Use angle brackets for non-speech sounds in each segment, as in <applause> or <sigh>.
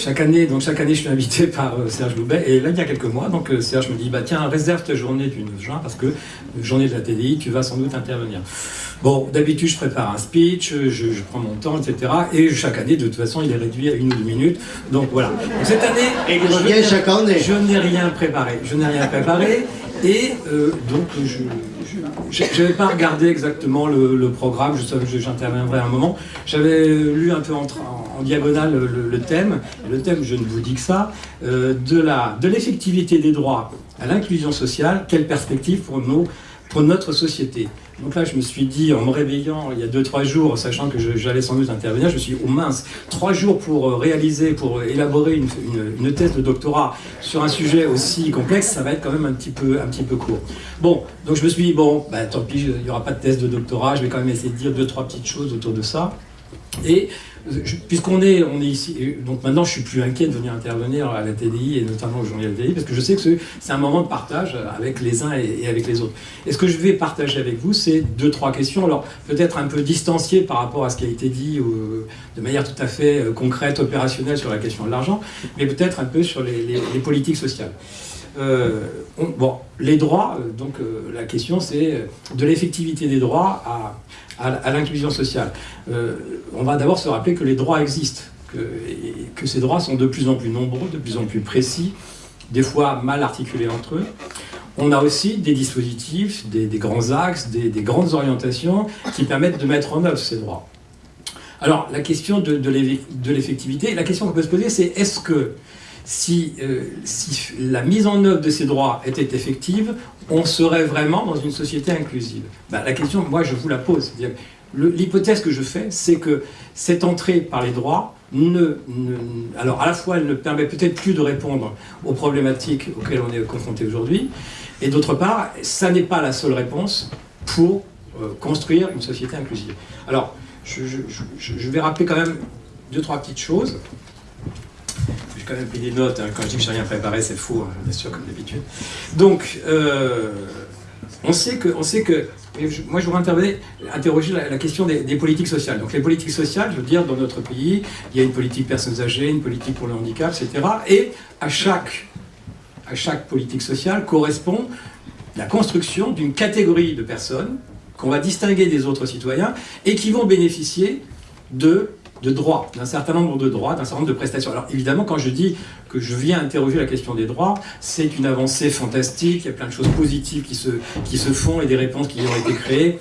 chaque année, donc chaque année, je suis invité <laughs> par euh, Serge Loubet. Et là, il y a quelques mois, donc euh, Serge me dit, bah tiens, réserve ta journée du 9 juin parce que euh, journée de la TDI, tu vas sans doute intervenir. Bon, d'habitude, je prépare un speech, je, je prends mon temps, etc. Et chaque année, de toute façon, il est réduit à une ou deux minutes. Donc voilà. Donc, cette année, Et il je chaque année. je n'ai rien préparé. Je n'ai rien préparé. Et euh, donc, je n'avais pas regardé exactement le, programme. Je savais que j'interviendrai à un moment. J'avais lu un peu en, diagonale le, thème. Le thème, je ne vous dis que ça, euh, de l'effectivité des droits à l'inclusion sociale. Quelle perspective pour nos pour notre société. Donc là, je me suis dit, en me réveillant il y a 2-3 jours, sachant que j'allais sans doute intervenir, je me suis dit, oh mince, 3 jours pour euh, réaliser, pour élaborer une, une- une thèse de doctorat sur un sujet aussi complexe, ça va être quand même un petit peu, un petit peu court. Bon, donc je me suis dit, bon, bah, tant pis, il n'y aura pas de thèse de doctorat, je vais quand même essayer de dire 2-3 petites choses autour de ça. Et puisqu'on est, on est ici, donc maintenant je suis plus inquiet de venir intervenir à la TDI et notamment au journal TDI parce que je sais que c'est- un moment de partage avec les uns et, avec les autres. Et ce que je vais partager avec vous, c'est deux, trois questions, alors peut-être un peu distanciées par rapport à ce qui a été dit de manière tout à fait euh, concrète, opérationnelle sur la question de l'argent, mais peut-être un peu sur les, politiques sociales. Euh, on- bon, les droits, euh, donc la question c'est de l'effectivité des droits à, l'inclusion sociale. D'abord se rappeler que les droits existent, que, ces droits sont de plus en plus nombreux, de plus en plus précis, des fois mal articulés entre eux. On a aussi des dispositifs, des, grands axes, des, des grandes orientations qui permettent de mettre en œuvre ces droits. Alors, la question de, l'effectivité, la question qu'on peut se poser, c'est est-ce que si, euh, si la mise en œuvre de ces droits était effective, on serait vraiment dans une société inclusive? Ben, La question, moi, je vous la pose. L'hypothèse que je fais, c'est que cette entrée par les droits, ne, alors à la fois, elle ne permet peut-être plus de répondre aux problématiques auxquelles on est confronté aujourd'hui, et d'autre part, ça n'est pas la seule réponse pour euh, construire une société inclusive. Alors, je, vais rappeler quand même deux, trois petites choses. J'ai quand même pris des notes. hein. Quand je dis que je n'ai rien préparé, c'est faux, hein, bien sûr, comme d'habitude. Donc, euh, on sait que, on sait que moi, je voudrais interroger la, la question des, des politiques sociales. Donc, les politiques sociales, je veux dire, dans notre pays, il y a une politique personnes âgées, une politique pour le handicap, etc. Et à chaque, à chaque politique sociale correspond la construction d'une catégorie de personnes qu'on va distinguer des autres citoyens et qui vont bénéficier de, de droits, d'un certain nombre de droits, d'un certain nombre de prestations. Alors évidemment, quand je dis que je viens interroger la question des droits, c'est une avancée fantastique, il y a plein de choses positives qui se, qui se font et des réponses qui ont été créées.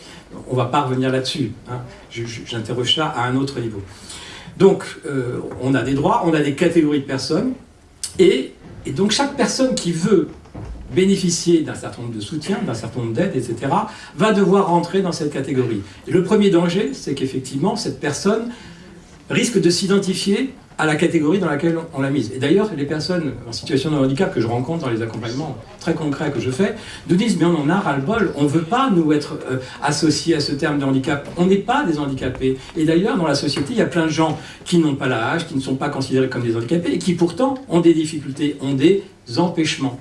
On ne va pas revenir là-dessus. hein. J'interroge ça à un autre niveau. Donc, euh, on a des droits, on a des catégories de personnes, et, et donc chaque personne qui veut bénéficier d'un certain nombre de soutiens, d'un certain nombre d'aides, etc., va devoir rentrer dans cette catégorie. Et le premier danger, c'est qu'effectivement, cette personne risque de s'identifier à la catégorie dans laquelle on l'a mise. Et d'ailleurs, les personnes en situation de handicap que je rencontre dans les accompagnements très concrets que je fais, nous disent, mais on en a ras-le-bol, on ne veut pas, nous, être euh, associés à ce terme de handicap. On n'est pas des handicapés. Et d'ailleurs, dans la société, il y a plein de gens qui n'ont pas l'âge, qui ne sont pas considérés comme des handicapés, et qui pourtant ont des difficultés, ont des empêchements.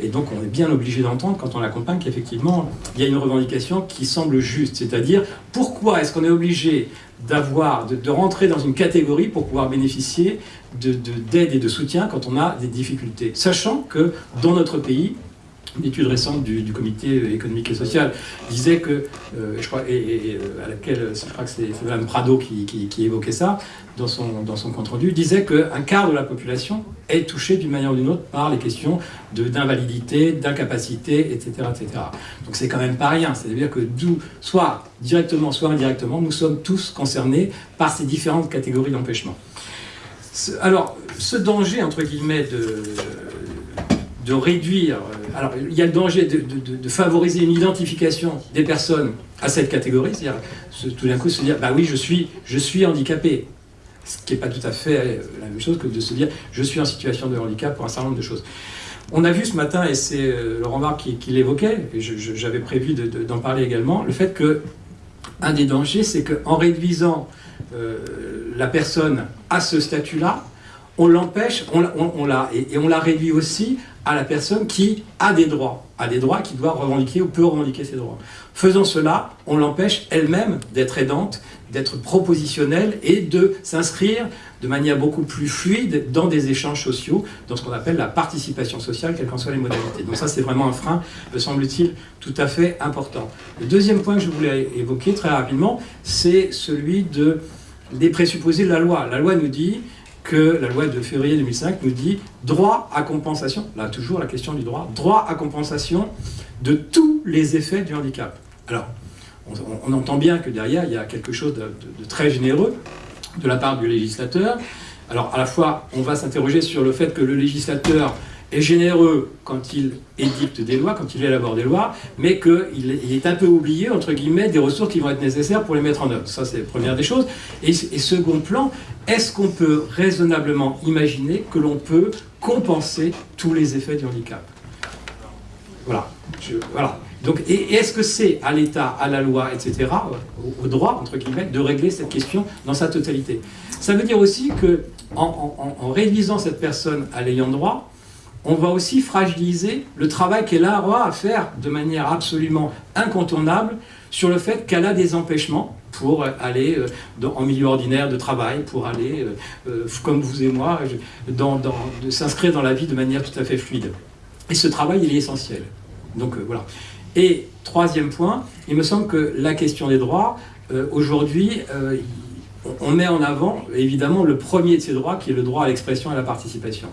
Et donc on est bien obligé d'entendre quand on l'accompagne qu'effectivement il y a une revendication qui semble juste, c'est-à-dire pourquoi est-ce qu'on est obligé d'avoir, de, rentrer dans une catégorie pour pouvoir bénéficier de- de- d'aide et de soutien quand on a des difficultés, sachant que dans notre pays, une étude récente du, comité économique et social disait que, euh, je crois, et, euh, à laquelle je crois que c'est Mme Prado qui, évoquait ça dans son, compte-rendu, disait qu'un quart de la population est touché d'une manière ou d'une autre par les questions d'invalidité, d'incapacité, etc., etc. Donc c'est quand même pas rien. C'est-à-dire que d'où, soit directement, soit indirectement, nous sommes tous concernés par ces différentes catégories d'empêchement. Alors, ce danger, entre guillemets, de, de réduire... Alors, il y a le danger de, favoriser une identification des personnes à cette catégorie, c'est-à-dire tout d'un coup se dire, bah oui, je suis, je suis handicapé. Ce qui n'est pas tout à fait euh, la même chose que de se dire, je suis en situation de handicap pour un certain nombre de choses. On a vu ce matin, et c'est euh, Laurent Barre qui, l'évoquait, et j'avais prévu de- de- d'en parler également, le fait que un des dangers, c'est qu'en réduisant euh, la personne à ce statut-là, on l'empêche, on, l'a- et on la réduit aussi à la personne qui a des droits, a des droits qui doit revendiquer ou peut revendiquer ses droits. Faisant cela, on l'empêche elle-même d'être aidante, d'être propositionnelle et de s'inscrire de manière beaucoup plus fluide dans des échanges sociaux, dans ce qu'on appelle la participation sociale, quelles qu'en soient les modalités. Donc ça, c'est vraiment un frein, me semble-t-il, tout à fait important. Le deuxième point que je voulais évoquer très rapidement, c'est celui de, des présupposés de la loi. La loi nous dit que la loi de février 2005 nous dit droit à compensation, là toujours la question du droit, droit à compensation de tous les effets du handicap. Alors, on, entend bien que derrière, il y a quelque chose de, très généreux de la part du législateur. Alors, à la fois, on va s'interroger sur le fait que le législateur est généreux quand il édicte des lois, quand il élabore des lois, mais qu'il est un peu oublié, entre guillemets, des ressources qui vont être nécessaires pour les mettre en œuvre. Ça, c'est la première des choses. Et, second plan, est-ce qu'on peut raisonnablement imaginer que l'on peut compenser tous les effets du handicap? Voilà. voilà. Donc, et, est-ce que c'est à l'État, à la loi, etc., au, droit, entre guillemets, de régler cette question dans sa totalité? Ça veut dire aussi que en, réduisant cette personne à l'ayant droit, on va aussi fragiliser le travail qu'elle aura à faire de manière absolument incontournable sur le fait qu'elle a des empêchements pour aller euh, en milieu ordinaire de travail, pour aller, euh, euh, comme vous et moi, dans, s'inscrire dans la vie de manière tout à fait fluide. Et ce travail, il est essentiel. Donc voilà. Et troisième point, il me semble que la question des droits, aujourd'hui, on met en avant évidemment le premier de ces droits qui est le droit à l'expression et à la participation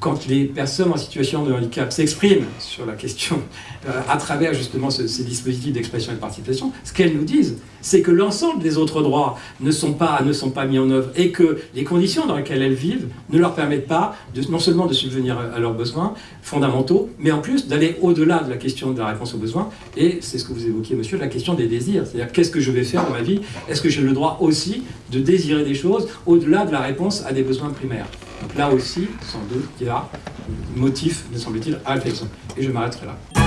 quand les personnes en situation de handicap s'expriment sur la question <laughs> euh, à travers justement ces dispositifs d'expression et de participation, ce qu'elles nous disent, c'est que l'ensemble des autres droits ne sont, pas, ne sont pas mis en œuvre et que les conditions dans lesquelles elles vivent ne leur permettent pas de, non seulement de subvenir à leurs besoins fondamentaux, mais en plus d'aller au-delà de la question de la réponse aux besoins, et c'est ce que vous évoquiez, monsieur, la question des désirs, c'est-à-dire qu'est-ce que je vais faire dans ma vie? Est-ce que j'ai le droit aussi de désirer des choses au-delà de la réponse à des besoins primaires? Là aussi, sans doute, il y a motif, me semble-t-il, à réflexion. Et je m'arrêterai là.